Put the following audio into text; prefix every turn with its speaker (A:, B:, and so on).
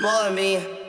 A: more of me.